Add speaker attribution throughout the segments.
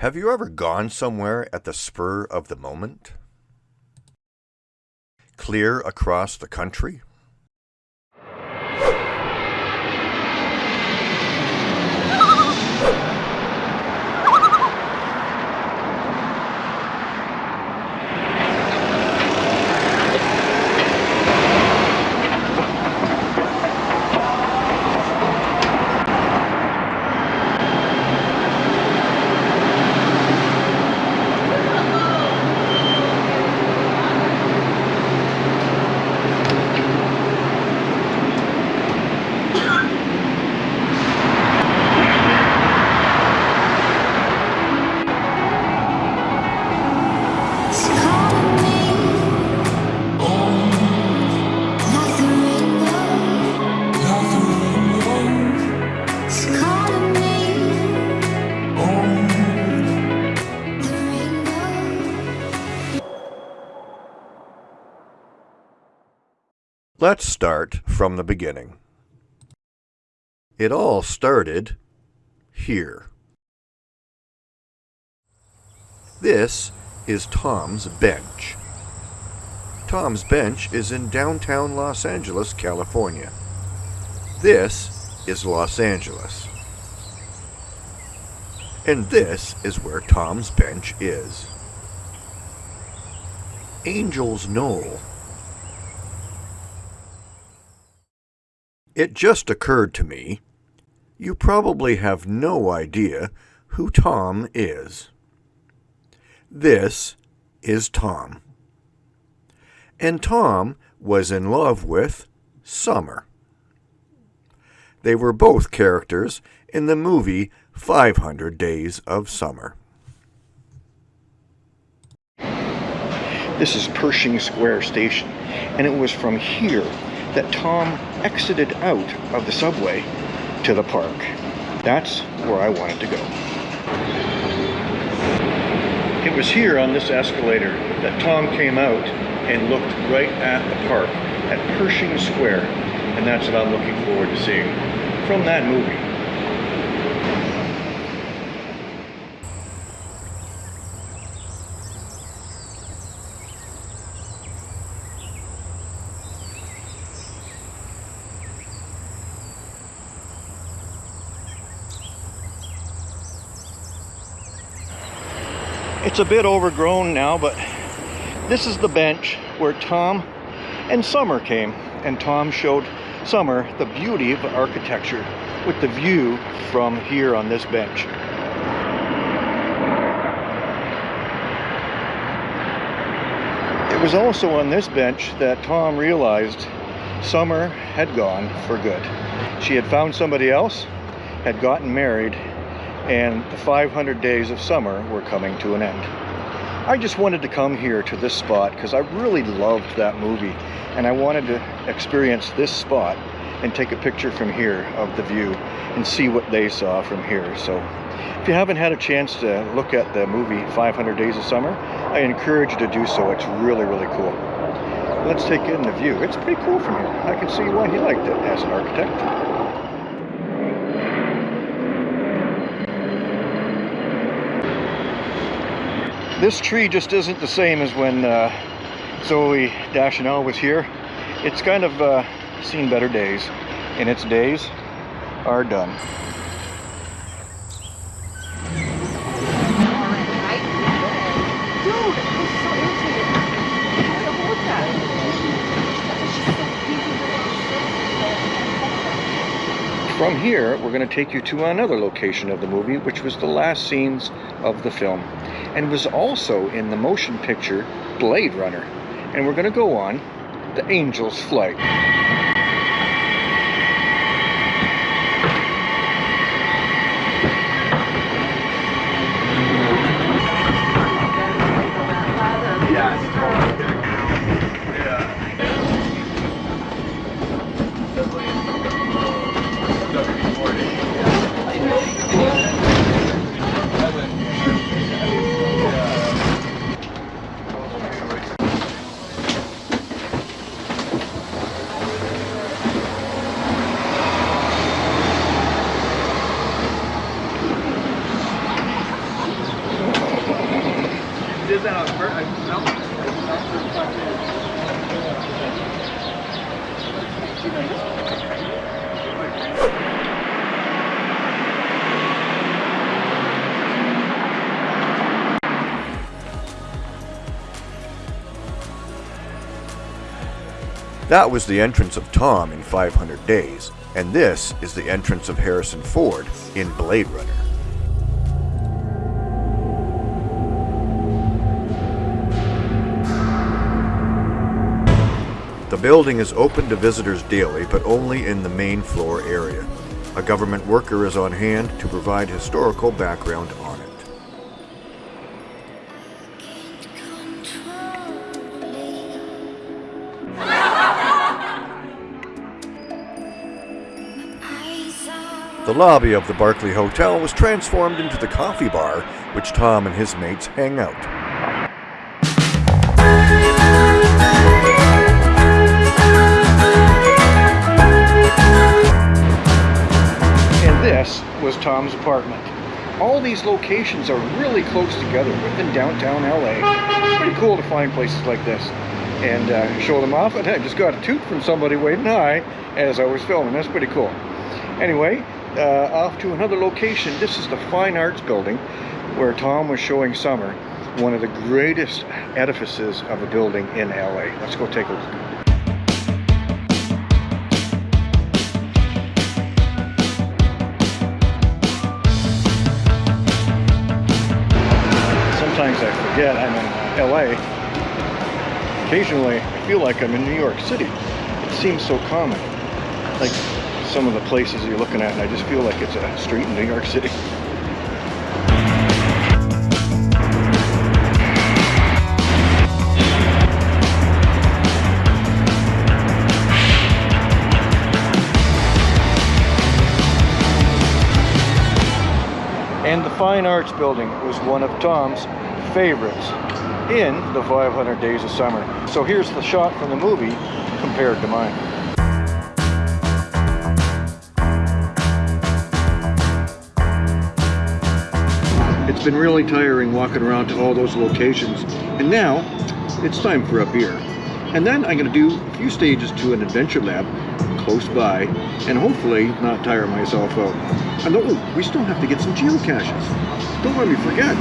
Speaker 1: Have you ever gone somewhere at the spur of the moment? Clear across the country? Let's start from the beginning. It all started here. This is Tom's Bench. Tom's Bench is in downtown Los Angeles, California. This is Los Angeles. And this is where Tom's Bench is. Angel's Knoll. It just occurred to me, you probably have no idea who Tom is. This is Tom. And Tom was in love with Summer. They were both characters in the movie 500 Days of Summer.
Speaker 2: This is Pershing Square Station, and it was from here that Tom exited out of the subway to the park. That's where I wanted to go. It was here on this escalator that Tom came out and looked right at the park, at Pershing Square, and that's what I'm looking forward to seeing from that movie. It's a bit overgrown now, but this is the bench where Tom and Summer came. And Tom showed Summer the beauty of architecture with the view from here on this bench. It was also on this bench that Tom realized Summer had gone for good. She had found somebody else, had gotten married, and the 500 days of summer were coming to an end. I just wanted to come here to this spot because I really loved that movie and I wanted to experience this spot and take a picture from here of the view and see what they saw from here. So if you haven't had a chance to look at the movie 500 Days of Summer, I encourage you to do so. It's really, really cool. Let's take in the view. It's pretty cool from here. I can see why he liked it as an architect. This tree just isn't the same as when uh, Zooey Deschanel was here. It's kind of uh, seen better days, and its days are done. From here, we're going to take you to another location of the movie, which was the last scenes of the film, and was also in the motion picture Blade Runner. And we're going to go on The Angel's Flight.
Speaker 3: That
Speaker 1: was the entrance of Tom in 500 Days, and this is the entrance of Harrison Ford in Blade Runner. The building is open to visitors daily, but only in the main floor area. A government worker is on hand to provide historical background on it. The lobby of the Barclay Hotel was transformed into the coffee bar, which Tom and his mates hang out.
Speaker 2: This was Tom's apartment. All these locations are really close together within downtown LA. Pretty cool to find places like this and uh, show them off. And I just got a toot from somebody waving hi as I was filming. That's pretty cool. Anyway, uh, off to another location. This is the Fine Arts Building where Tom was showing Summer one of the greatest edifices of a building in LA. Let's go take a look. Forget I'm in LA. Occasionally, I feel like I'm in New York City. It seems so common. Like some of the places you're looking at, and I just feel like it's a street in New York City. And the Fine Arts Building was one of Tom's favorites in the 500 Days of Summer. So here's the shot from the movie compared to mine. It's been really tiring walking around to all those locations. And now it's time for a beer. And then I'm going to do a few stages to an adventure lab close by and hopefully not tire myself out. And oh, we still have to get some geocaches. Don't let me forget.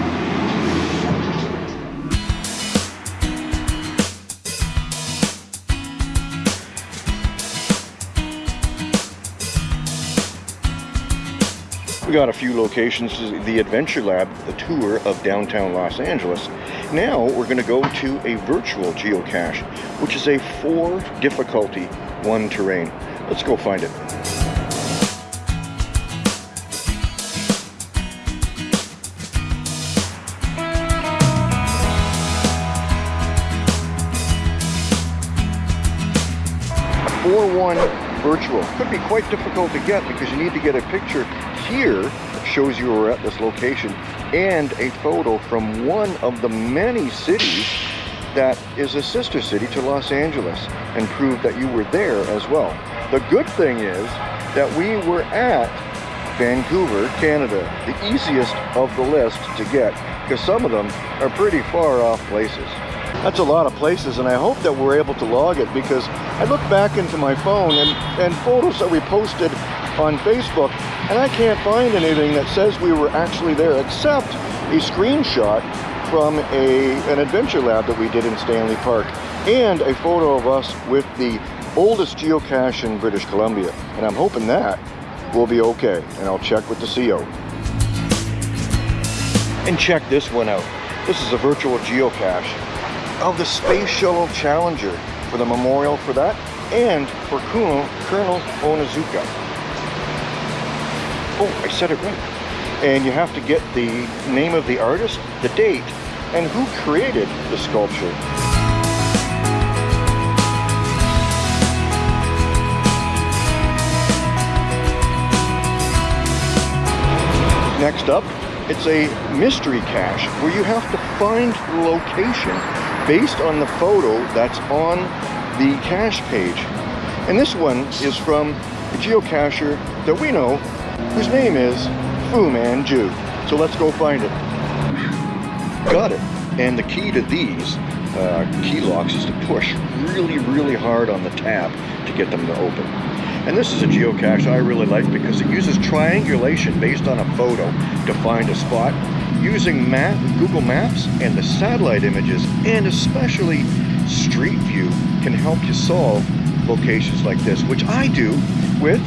Speaker 2: We got a few locations, the Adventure Lab, the tour of downtown Los Angeles. Now we're going to go to a virtual geocache, which is a four difficulty, one terrain. Let's go find it. A 4-1 virtual could be quite difficult to get because you need to get a picture here shows you were at this location and a photo from one of the many cities that is a sister city to Los Angeles and prove that you were there as well. The good thing is that we were at Vancouver, Canada, the easiest of the list to get because some of them are pretty far off places. That's a lot of places and I hope that we're able to log it because I look back into my phone and, and photos that we posted on Facebook and I can't find anything that says we were actually there except a screenshot from a, an adventure lab that we did in Stanley Park and a photo of us with the oldest geocache in British Columbia. And I'm hoping that will be okay. And I'll check with the CO. And check this one out. This is a virtual geocache of the Space Shuttle Challenger for the memorial for that and for Colonel, Colonel Onizuka. Oh, I said it right. And you have to get the name of the artist, the date, and who created the sculpture. Next up, it's a mystery cache where you have to find the location based on the photo that's on the cache page. And this one is from a geocacher that we know, whose name is Fu Manchu. So let's go find it. Got it. And the key to these uh, key locks is to push really, really hard on the tab to get them to open. And this is a geocache I really like because it uses triangulation based on a photo to find a spot using map, Google Maps and the satellite images and especially Street View can help you solve locations like this, which I do with,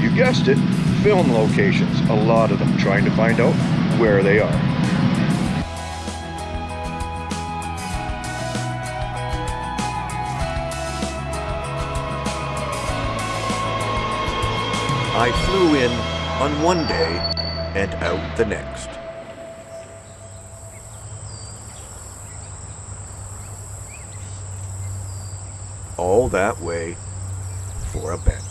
Speaker 2: you guessed it, film locations, a lot of them, trying to find out where they are.
Speaker 1: I flew in on one day and out the next. All that way for a bench.